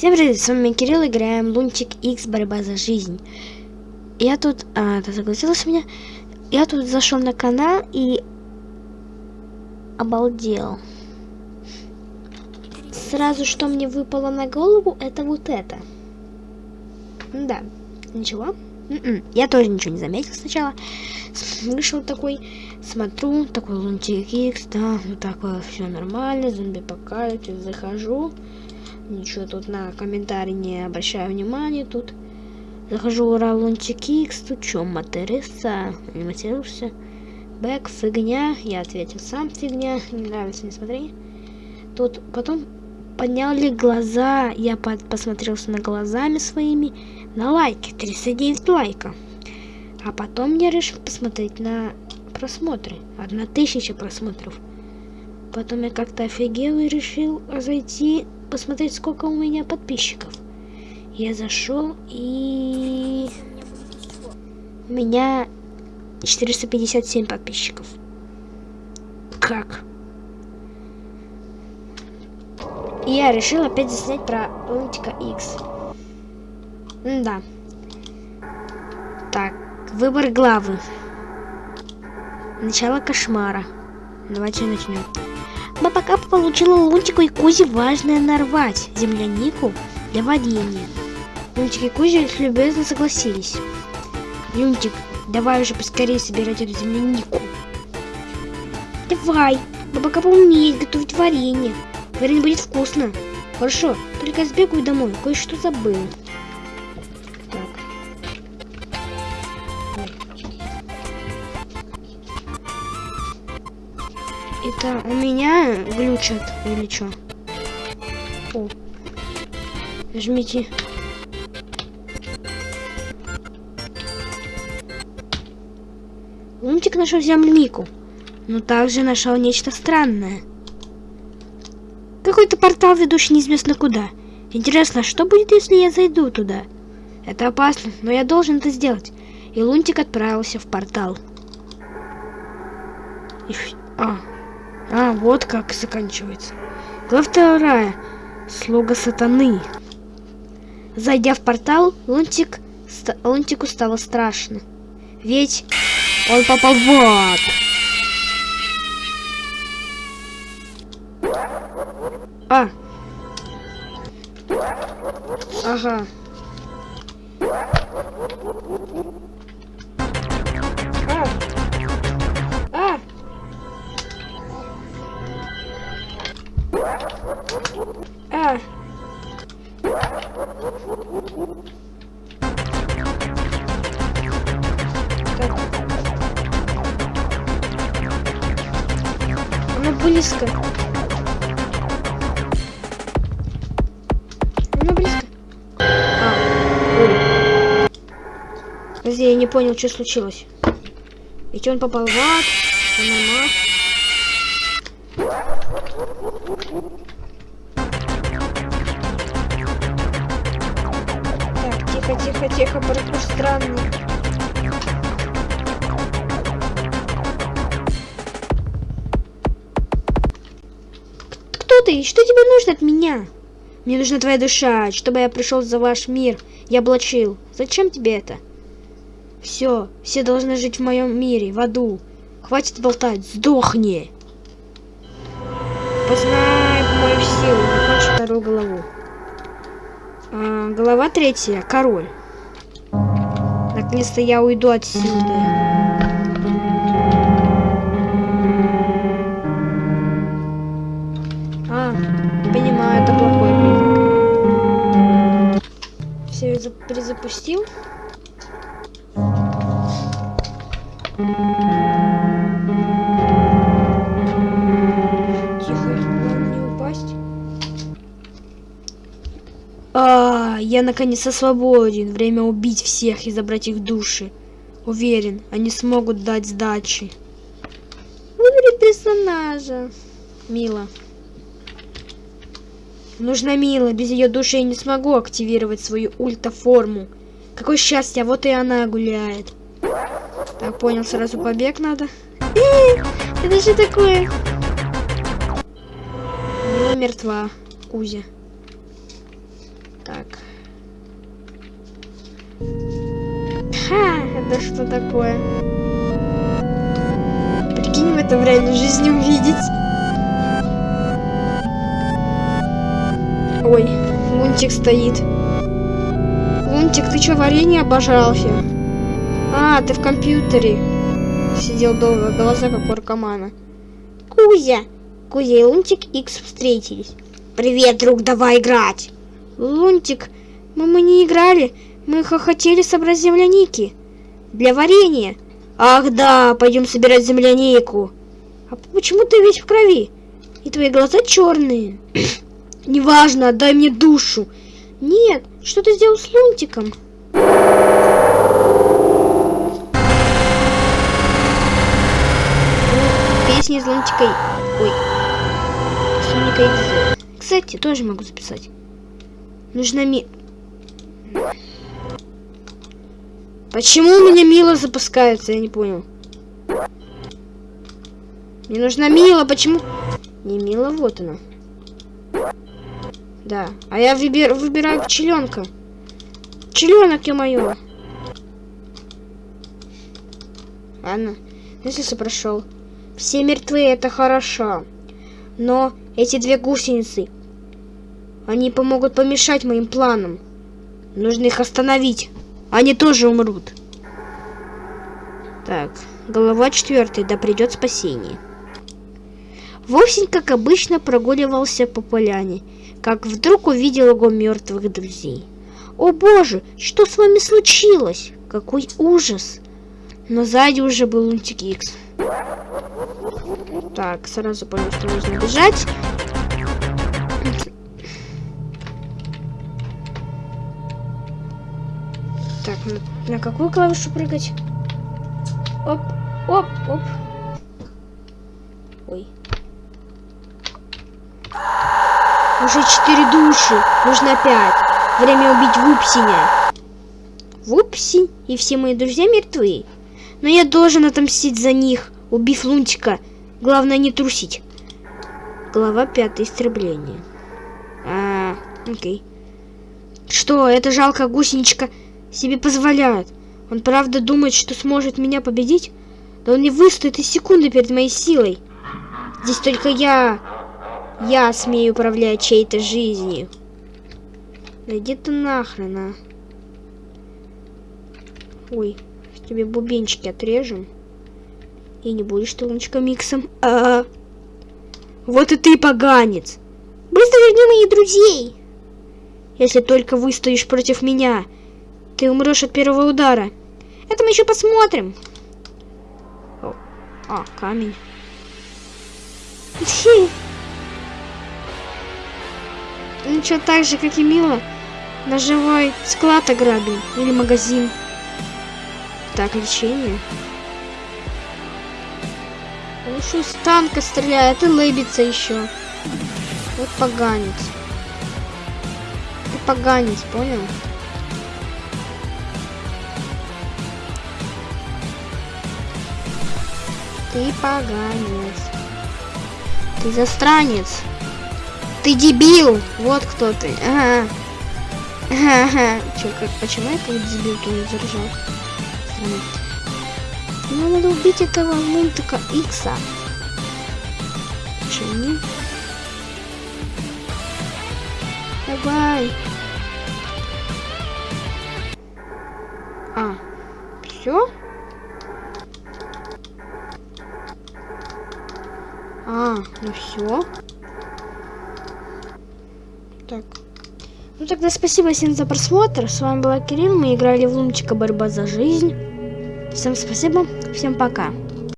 Всем привет, с вами Кирилл, играем Лунтик X Борьба за жизнь. Я тут, а, ты согласилась меня? Я тут зашел на канал и обалдел. Сразу, что мне выпало на голову, это вот это. Да, ничего. Н -н. Я тоже ничего не заметил сначала. Вышел такой, смотрю, такой Лунтик X, да, вот такое все нормально, зомби-апокалипсис, захожу. Ничего тут на комментарии не обращаю внимания. Тут захожу ура Лунтик X, тут? Не матерился? Бэк, фигня. Я ответил сам фигня. Не нравится, не смотри. Тут потом подняли глаза. Я под, посмотрелся на глазами своими. На лайки. 39 лайка. А потом я решил посмотреть на просмотры. Одна тысяча просмотров. Потом я как-то офигел и решил зайти посмотреть, сколько у меня подписчиков. Я зашел и... У меня 457 подписчиков. Как? Я решил опять заснять про Лунтика X. да. Так, выбор главы. Начало кошмара. Давайте начнем. Баба получила Лунтику и Кузе важное нарвать землянику для варенья. Лунтик и Кузя любезно согласились. Лунтик, давай уже поскорее собирать эту землянику. Давай, Баба Капа умеет готовить варенье. Варенье будет вкусно. Хорошо, только сбегаю домой, кое-что забыл. Это у меня глючат или что? О. Жмите. Лунтик нашел землянику, но также нашел нечто странное. Какой-то портал, ведущий неизвестно куда. Интересно, что будет, если я зайду туда? Это опасно, но я должен это сделать. И Лунтик отправился в портал. И... А, а, вот как заканчивается. Глава вторая. Слуга сатаны. Зайдя в портал, Лунтик, ст Лунтику стало страшно. Ведь он попал в ад. А. Ага. А. Она близко. Она близко. А. Подожди, я не понял, что случилось. Ведь он попал в ад. Нормально. Тихо, тихо, тихо, паркур странный. Кто ты? Что тебе нужно от меня? Мне нужна твоя душа, чтобы я пришел за ваш мир и облачил. Зачем тебе это? Все, все должны жить в моем мире, в аду. Хватит болтать, сдохни. Познай мою силу, закончи вторую голову. А, глава третья. Король. Наконец-то я уйду отсюда. А, понимаю, это плохой признак. Все, перезапустил. Я наконец-то свободен. Время убить всех и забрать их души. Уверен, они смогут дать сдачи. Выбери персонажа. Мила. Нужна Мила. Без ее души я не смогу активировать свою ультаформу. Какое счастье, вот и она гуляет. Так, понял, сразу побег надо. Э, это же такое? Мила мертва. Кузя. Так. Ха, это что такое? Прикинь в это в реальной жизни увидеть. Ой, Лунтик стоит. Лунтик, ты что, варенье обожрался? А, ты в компьютере. Сидел долго, глаза как у наркомана. Кузя! Кузя и Лунтик Икс встретились. Привет, друг, давай играть! Лунтик, мы, мы не играли, мы хотели собрать земляники. Для варенья. Ах да, пойдем собирать землянику. А почему ты весь в крови? И твои глаза черные. Неважно, отдай мне душу. Нет, что ты сделал с Лунтиком? Песни из Лунтика... Ой. Соника Кстати, тоже могу записать. Нужно ми... Почему у меня Мила запускается? Я не понял. Мне нужна Мила, почему... Не Мила, вот она. Да. А я выбир... выбираю пчеленка. Пчеленок, ё-моё. Ладно. Если прошел. Все мертвы, это хорошо. Но эти две гусеницы, они помогут помешать моим планам. Нужно их остановить. Они тоже умрут. Так, голова четвертая, да придет спасение. Вовсень, как обычно, прогуливался по поляне, как вдруг увидел его мертвых друзей. «О боже, что с вами случилось? Какой ужас!» Но сзади уже был Лунтик Икс. Так, сразу понял, что нужно бежать. Так, на, на какую клавишу прыгать? Оп, оп, оп. Ой. Уже четыре души. Нужно пять. Время убить Вупсиня. Вупси и все мои друзья мертвы. Но я должен отомстить за них, убив Лунтика. Главное не трусить. Глава пятая. Истребление. А, окей. Что, эта жалкая гусеничка себе позволяет? Он правда думает, что сможет меня победить? Да он не выстоит и секунды перед моей силой. Здесь только я я смею управлять чьей-то жизнью. Да иди ты нахрен, а. Ой, тебе бубенчики отрежем. И не будешь ты лунчика миксом. А, -а, а Вот и ты поганец. Быстро верни моих друзей. Если только выстоишь против меня, ты умрешь от первого удара. Это мы еще посмотрим. О, а, камень. Ну что, так же, как и Мила, наживай склад ограбил или магазин. Так, лечение. Он из танка стреляет и лыбится еще. Вот поганец. Ты поганец, понял? Ты поганец. Ты застранец. Ты дебил! Вот кто ты. Ага. Ага. Чё, как, почему я как дебил то не заржал? Странно. Ну, надо убить этого мультика Икса. Почему не? Давай. А, все? А, ну все. Так. Ну тогда спасибо всем за просмотр. С вами была Кирилл. Мы играли в Лунчика Борьба за жизнь. Всем спасибо. Всем пока.